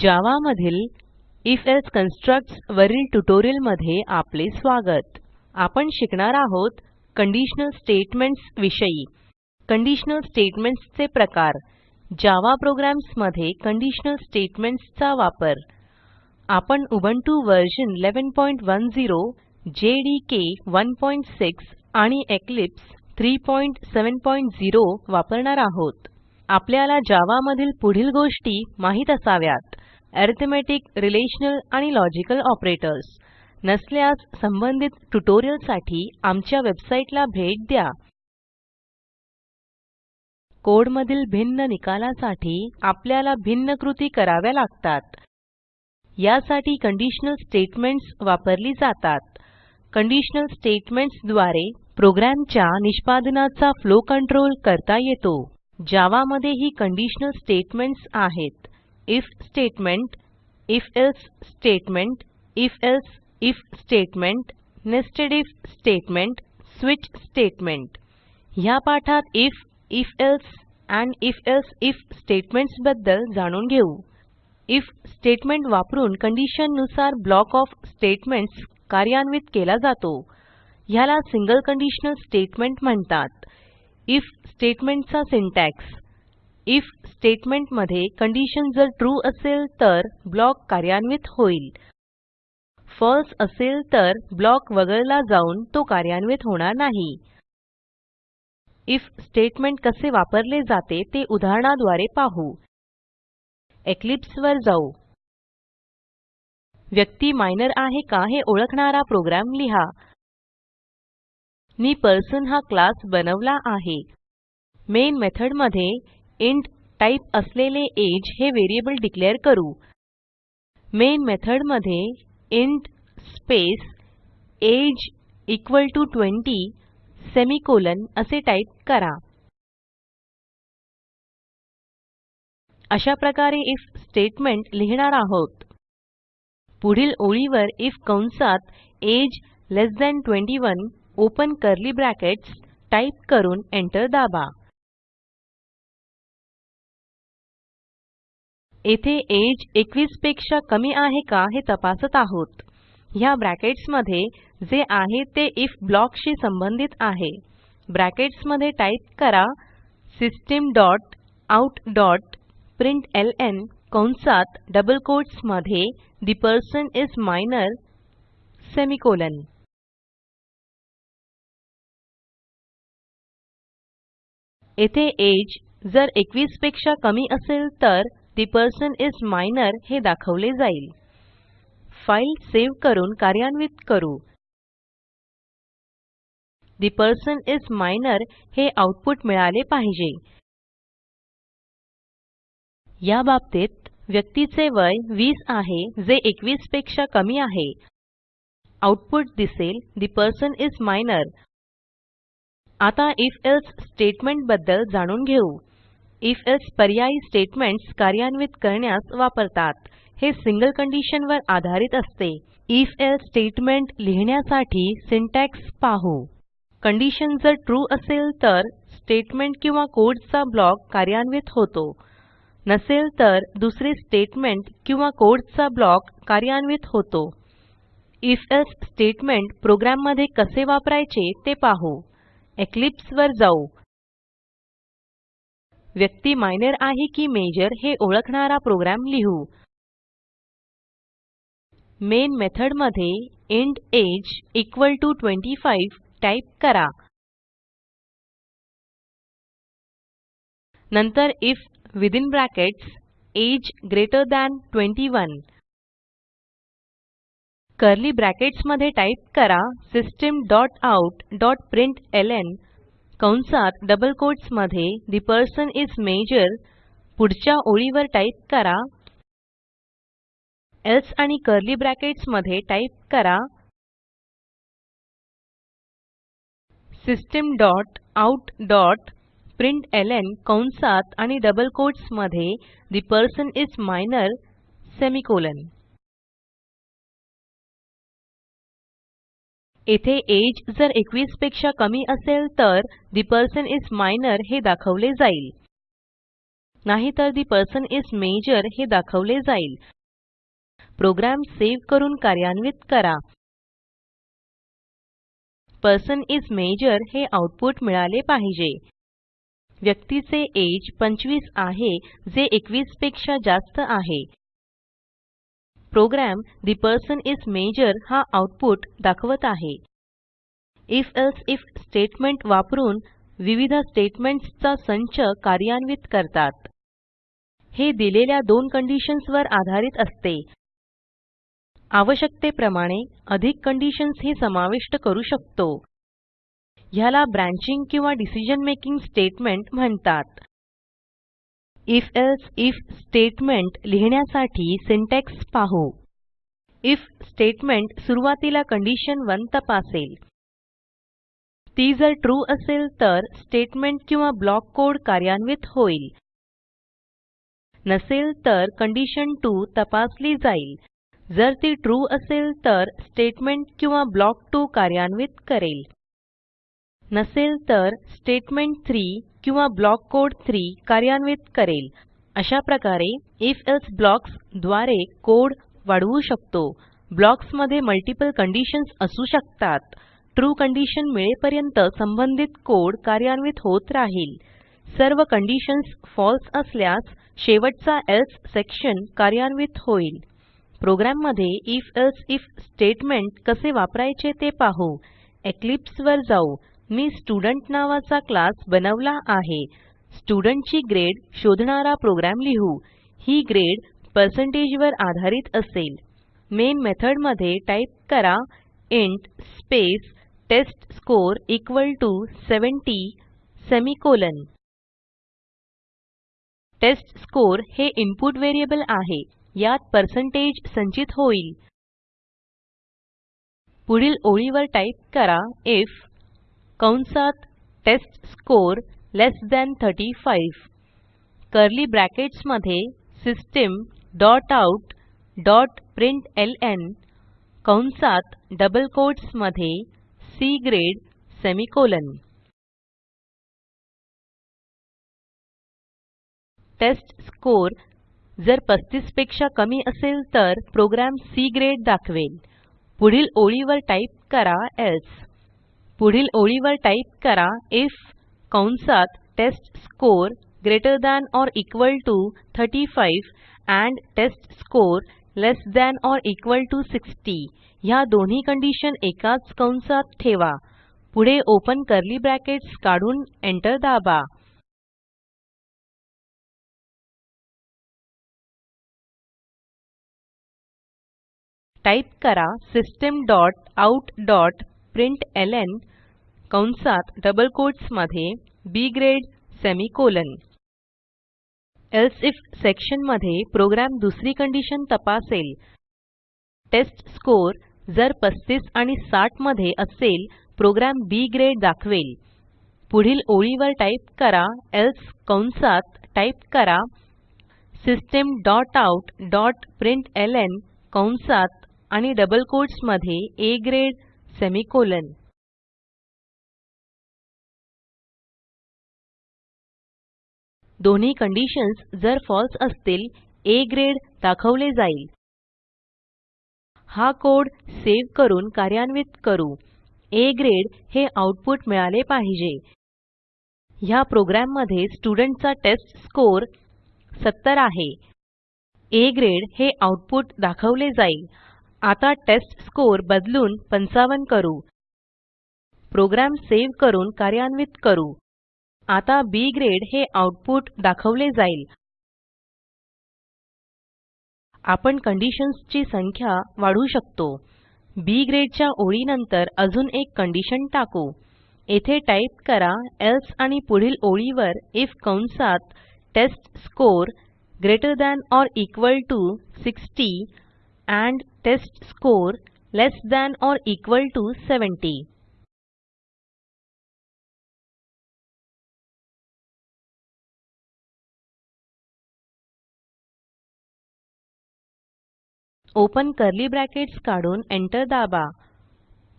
जावा मधील if else constructs वरील ट्युटोरियलमध्ये आपले स्वागत. आपण शिकणार आहोत कंडिशनल स्टेटमेंट्स विषयी. कंडिशनल स्टेटमेंट्स चे प्रकार. जावा प्रोग्राम्समध्ये कंडिशनल स्टेटमेंट्स चा वापर. आपण उबुंटू व्हर्शन 1110 जेडीके 16 आणि इक्लिप्स 370 वापरणार आहोत. आपल्याला जावा मधील पुढील गोष्टी माहीत असाव्यात. अरिथमेटिक रिलेशनल आणि लॉजिकल ऑपरेटर्स. नसल्यास संबंधित ट्युटोरियलसाठी आमच्या वेबसाईटला भेट द्या. कोड मधील भिन्न निकालासाठी आपल्याला भिन्न कृती कराव्या लागतात. यासाठी कंडिशनल स्टेटमेंट्स वापरली जातात. कंडिशनल स्टेटमेंट्सद्वारे प्रोग्रॅमच्या निष्पादनाचा फ्लो कंट्रोल करता येतो. जावा मध्ये ही कंडिशनल स्टेटमेंट्स आहेत. IF statement if else statement if else IF statement nested IF statement switch statement ह्या पाठात IF if else and if else IF स्टेटमेंट्सबद्दल जाणून घेऊ. आयएफ स्टेटमेंट वापरून कंडिशननुसार ब्लॉक ऑफ स्टेटमेंट्स कार्यान्वित केला जातो. ह्याला सिंगल कंडिशनल स्टेटमेंट म्हणतात. आयएफ स्टेटमेंटचा सिंटॅक्स आयएफ स्टेटमेंटमध्ये कंडिशन जर ट्रू असेल तर ब्लॉक कार्यान्वित होईल. फळसे असेल तर ब्लॉक वगळला जाऊन तो कार्यान्वित होणार नाही. आयएफ स्टेटमेंट कसे वापरले जाते ते उदाहरणाद्वारे पाहू. इक्लिप्स वर जाऊ. व्यक्ती मायनर आहे का हे ओळखणारा प्रोग्राम लिहा. मी पर्सन हा क्लास बनवला आहे. मेन मेथडमध्ये इंट टाईप असलेले अगे हे व्हेरिएबल डिक्लेअर करू. Main method int space age equal to 20 semicolon असे टाईप करा. अशा प्रकारे आयएफ स्टेटमेंट लिहिणार आहोत. पुढील ओळीवर आयएफ कंसात age less than 21 open curly brackets type करून एंटर दाबा. येथे अगे 21 पेक्षा कमी आहे का हे तपासत आहोत. ह्या ब्रॅकेट्समध्ये जे आहे ते आयएफ ब्लॉक शी संबंधित आहे. ब्रॅकेट्समध्ये टाईप करा system dot out dot println कंसात double कोट्समध्ये the person is minor semicolon येथे अगे जर 21 पेक्षा कमी असेल तर ठे पर्सन इस मायनर हे दाखवले जाईल. फाईल सेव्ह करून कार्यान्वित करू. ठे पर्सन इस मायनर हे आऊटपुट मिळाले पाहिजे. या बाबतीत व्यक्तीचे वय 20 आहे जे 21 पेक्षा कमी आहे. आऊटपुट दिसेल ठे पर्सन इस मायनर आता if एल्से स्टेटमेंटबद्दल जाणून घेऊ. If एल्से पर्यायी स्टेटमेंट्स कार्यान्वित करण्यास वापरतात. हे सिंगल कंडिशन वर आधारित असते. if एल्से स्टेटमेंट लिहिण्यासाठी सिंटॅक्स पाहू. कंडिशन जर ट्रू असेल तर स्टेटमेंट किंवा कोडचा ब्लॉक कार्यान्वित होतो. नसेल तर दुसरे स्टेटमेंट किंवा कोडचा ब्लॉक कार्यान्वित होतो. if एल्से स्टेटमेंट प्रोग्रॅममध्ये कसे वापरायचे ते पाहू. इक्लिप्स वर जाऊ. व्यक्ती मायनर आहे की मेजर हे ओळखणारा प्रोग्रॅम लिहू. मेन मेथडमध्ये int age equal to 25 type करा. नंतर if within brackets age greater than 21 curly ब्रॅकेट्समध्ये type करा system dot out dot println कंसात डबल कोट्समध्ये ठे पर्सन इस माजोर पुढच्या ओळीवर टाईप करा. एल्से आणि कर्ली ब्रॅकेट्समध्ये टाईप करा. System dot out dot println कंसात आणि double कोट्समध्ये the person is minor semicolon येथे अगे जर 21 पेक्षा कमी असेल तर ठे पर्सन इस मायनर हे दाखवले जाईल. नाहीतर the person is major हे दाखवले जाईल. प्रोग्राम सेव्ह करून कार्यान्वित करा. पर्सन इस major हे आऊटपुट मिळाले पाहिजे. व्यक्तीचे एज 25 आहे जे 21 पेक्षा जास्त आहे. Program the person is major हा आऊटपुट दाखवत आहे. If else आयएफ स्टेटमेंट वापरून विविध स्टेटमेंट्स चा संच कार्यान्वित करतात. हे दिलेल्या दोन कंडिशन्स वर आधारित असते. आवश्यकतेप्रमाणे अधिक कंडिशन्स ही समाविष्ट करू शकतो. ह्याला ब्रँचिंग किंवा डिसिजन मेकिंग स्टेटमेंट म्हणतात. If else if स्टेटमेंट लिहिण्यासाठी सिंटॅक्स पाहू. If स्टेटमेंट सुरूवातीला कंडिशन 1 तपासेल. ती जर ट्रू असेल तर स्टेटमेंट किंवा ब्लॉक कोड कार्यान्वित होईल. नसेल तर कंडिशन 2 तपासली जाईल. जर ती ट्रू असेल तर स्टेटमेंट किंवा ब्लॉक 2 कार्यान्वित करेल. नसेल तर स्टेटमेंट 3 किंवा ब्लॉक कोड 3 कार्यान्वित करेल. अशा प्रकारे if एल्स ब्लॉक्सद्वारे कोड वाढवू शकतो. ब्लॉक्समध्ये मल्टिपल कंडिशन्स असू शकतात. ट्रू कंडिशन मिळेपर्यंत संबंधित कोड कार्यान्वित होत राहील. सर्व कंडिशन्स फॉल्स असल्यास शेवटचा एल्से सेक्शन कार्यान्वित होईल. प्रोग्राममध्ये if else आयएफ स्टेटमेंट कसे वापरायचे ते पाहू. इक्लिप्स वर जाऊ. मी स्टुडेंट नावाचा क्लास बनवला आहे. स्टुडेंट ची ग्रेड शोधणारा प्रोग्राम लिहू. ही ग्रेड पर्सेंटेज वर आधारित असेल. मेन मेथॉडमध्ये टाईप करा int space testscore equal to 70 semicolon. Testscore हे इनपुट व्हेरिएबल आहे. यात पर्सेंटेज संचित होईल. पुढील ओळीवर टाईप करा आयएफ कंसात test score less than 35 curly ब्रॅकेट्समध्ये system dot out dot println कंसात double कोट्समध्ये C grade semicolon. Test score जर 35 पेक्षा कमी असेल तर प्रोग्राम सी ग्रेड दाखवेल. पुढील ओळीवर टाईप करा एल्से. पुढील ओळीवर टाईप करा आयएफ कंसात test score greater than or equal T O 35 and test score less than or equal T O 60 ह्या दोन्ही कंडिशन एकाच कंसात ठेवा. पुढे ओपन कर्ली ब्रॅकेट्स काढून एंटर दाबा. टाईप करा system dot out dot println कंसात double कोट्समध्ये B grade semicolon else if सेक्शनमध्ये प्रोग्राम दुसरी कंडिशन तपासेल. टेस्टस्कोर जर 35 आणि 60 मध्ये असेल प्रोग्रॅम बी ग्रेड दाखवेल. पुढील ओळीवर टाईप करा एल्से कंसात टाईप करा. System dot out dot println कंसात आणि डबल कोट्समध्ये आ ग्रेड सेमिकोलॉन. दोन्ही कंडिशन्स जर फळसे असतील आ ग्रेड दाखवले जाईल. हा कोड सेव्ह करून कार्यान्वित करू. आ ग्रेड हे आऊटपुट मिळाले पाहिजे. ह्या प्रोग्राममध्ये स्टुडेंट चा टेस्टस्कोर 70 आहे. आ ग्रेड हे आऊटपुट दाखवले जाईल. आता टेस्टस्कोर बदलून 55 करू. प्रोग्राम सेव्ह करून कार्यान्वित करू. आता बी ग्रेड हे आऊटपुट दाखवले जाईल. आपण कंडिशन्स ची संख्या वाढवू शकतो. बी ग्रेडच्या ओळीनंतर अजून एक कंडिशन टाकू. येथे टाईप करा एल्से आणि पुढील ओळीवर आयएफ कंसात test score greater than or equal T O 60 and test score less than or equal T O 70 open curly brackets काढून एंटर दाबा.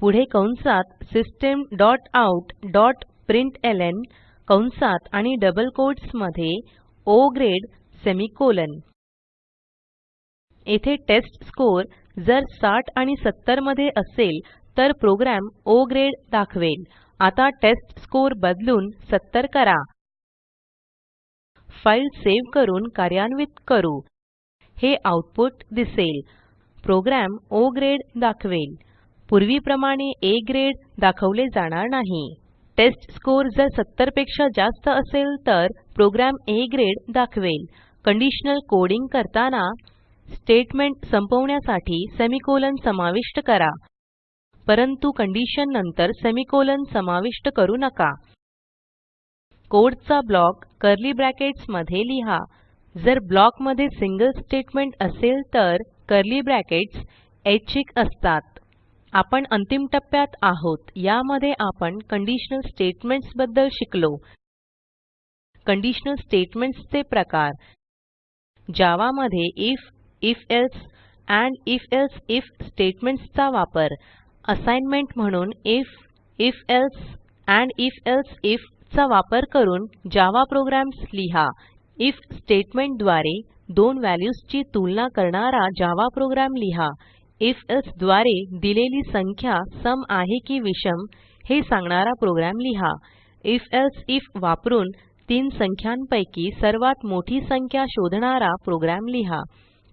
पुढे कंसात system dot out dot println कंसात आणि डबल कोट्समध्ये ओ ग्रेड सेमिकोलॉन येथे test score जर 60 आणि 70 मध्ये असेल तर प्रोग्रॅम ओ ग्रेड दाखवेल. आता टेस्टस्कोर बदलून 70 करा. फाईल सेव्ह करून कार्यान्वित करू. हे आऊटपुट दिसेल. प्रोग्रॅम ओ ग्रेड दाखवेल. पूर्वीप्रमाणे आ ग्रेड दाखवले जाणार नाही. टेस्टस्कोर जर 70 पेक्षा जास्त असेल तर प्रोग्रॅम आ ग्रेड दाखवेल. कंडिशनल कोडिंग करताना स्टेटमेंट संपवण्यासाठी सेमिकोलॉन समाविष्ट करा. परंतु कंडिशन नंतर सेमिकोलॉन समाविष्ट करू नका. कोडचा ब्लॉक कर्ली ब्रॅकेट्समध्ये लिहा. जर ब्लॉकमध्ये सिंगल स्टेटमेंट असेल तर कर्ली ब्रॅकेट्स ऐच्छिक असतात. आपण अंतिम टप्प्यात आहोत. यामध्ये आपण कंडिशनल स्टेटमेंट्सबद्दल शिकलो. कंडिशनल स्टेटमेंट्स चे प्रकार. जावा मध्ये if if else and if else if statements चा वापर. असाइनमेंट म्हणून if if else and if else if चा वापर करून जावा प्रोग्राम्स लिहा. आयएफ स्टेटमेंटद्वारे दोन व्हॅल्यूजची तुलना करणारा जावा प्रोग्राम लिहा. If एल्से द्वारे दिलेली संख्या सम आहे की विषम हे सांगणारा प्रोग्रॅम लिहा. If else आयएफ वापरून तीन संख्यांपैकी सर्वात मोठी संख्या शोधणारा प्रोग्राम लिहा.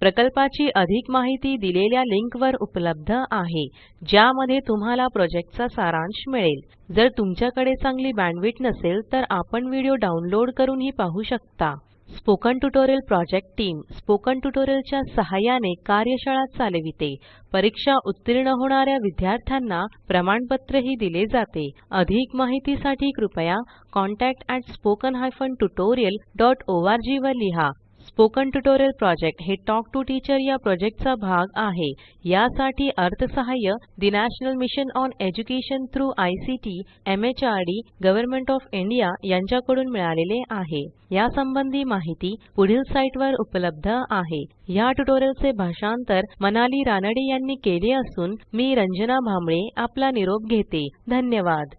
प्रकल्पाची अधिक माहिती दिलेल्या लिंकवर उपलब्ध आहे ज्यामध्ये तुम्हाला प्रोजेक्टचा सारांश मिळेल. जर तुमच्याकडे चांगली बँडविड्थ नसेल तर आपण व्हिडिओ डाउनलोड करूनही पाहू शकता. Spoken tutorial project team spoken ट्युटोरियलच्या सहाय्याने कार्यशाळा चालविते. परीक्षा उत्तीर्ण होणाऱ्या विद्यार्थ्यांना प्रमाणपत्रही दिले जाते. अधिक माहितीसाठी कृपया contactspoken tutorialorg वर लिहा. स्पोकन ट्युटोरियल प्रॉजेक्ट हे टॉक टू टीचर या प्रॉजेक्टचा भाग आहे. यासाठी अर्थसहाय्य the national mission on education through ICT MHRD government of India यांच्याकडून मिळालेले आहे. यासंबंधी माहिती पुढील साईटवर उपलब्ध आहे. ह्या ट्युटोरियलचे भाषांतर मनाली रानडे यांनी केले असून मी रंजना भांबळे आपला निरोप घेते. धन्यवाद.